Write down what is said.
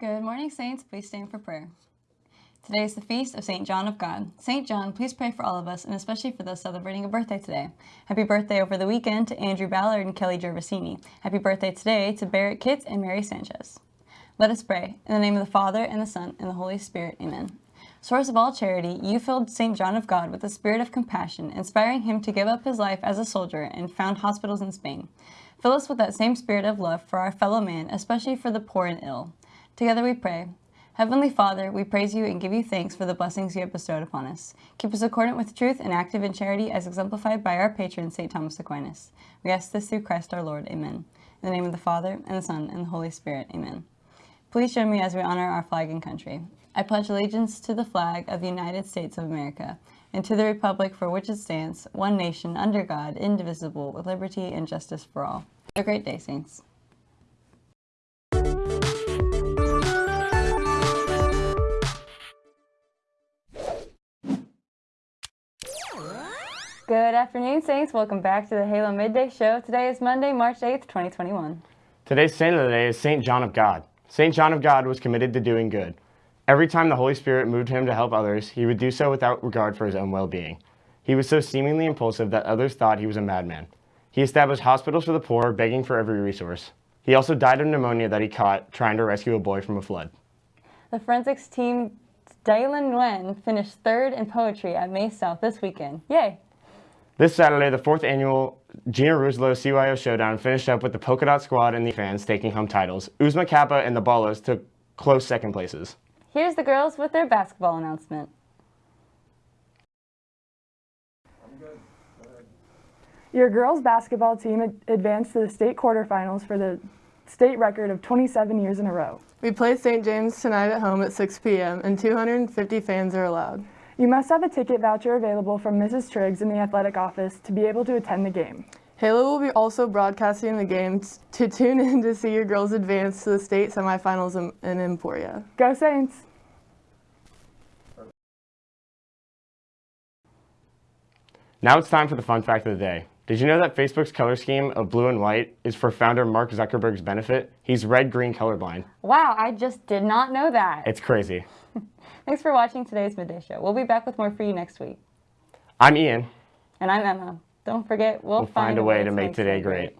Good morning, Saints. Please stand for prayer. Today is the feast of St. John of God. St. John, please pray for all of us, and especially for those celebrating a birthday today. Happy birthday over the weekend to Andrew Ballard and Kelly Gervasini. Happy birthday today to Barrett Kitts and Mary Sanchez. Let us pray. In the name of the Father, and the Son, and the Holy Spirit. Amen. Source of all charity, you filled St. John of God with a spirit of compassion, inspiring him to give up his life as a soldier and found hospitals in Spain. Fill us with that same spirit of love for our fellow man, especially for the poor and ill. Together we pray. Heavenly Father, we praise you and give you thanks for the blessings you have bestowed upon us. Keep us accordant with truth and active in charity as exemplified by our patron, St. Thomas Aquinas. We ask this through Christ our Lord. Amen. In the name of the Father, and the Son, and the Holy Spirit. Amen. Please join me as we honor our flag and country. I pledge allegiance to the flag of the United States of America and to the republic for which it stands, one nation, under God, indivisible, with liberty and justice for all. Have a great day, Saints. Good afternoon, Saints. Welcome back to the Halo Midday Show. Today is Monday, March 8th, 2021. Today's saint of the day is St. John of God. St. John of God was committed to doing good. Every time the Holy Spirit moved him to help others, he would do so without regard for his own well-being. He was so seemingly impulsive that others thought he was a madman. He established hospitals for the poor, begging for every resource. He also died of pneumonia that he caught trying to rescue a boy from a flood. The forensics team Dylan Nguyen finished third in poetry at May South this weekend. Yay! This Saturday, the fourth annual Gina Ruslo CYO Showdown finished up with the Polka Dot Squad and the fans taking home titles. Uzma Kappa and the Ballos took close second places. Here's the girls with their basketball announcement. Your girls basketball team advanced to the state quarterfinals for the state record of 27 years in a row. We play St. James tonight at home at 6 p.m. and 250 fans are allowed. You must have a ticket voucher available from Mrs. Triggs in the athletic office to be able to attend the game. Halo will be also broadcasting the game to tune in to see your girls advance to the state semifinals in, in Emporia. Go Saints! Now it's time for the fun fact of the day. Did you know that Facebook's color scheme of blue and white is for founder Mark Zuckerberg's benefit? He's red-green colorblind. Wow, I just did not know that. It's crazy. Thanks for watching today's Midday Show. We'll be back with more for you next week. I'm Ian. And I'm Emma. Don't forget, we'll, We'll find a way to make today great.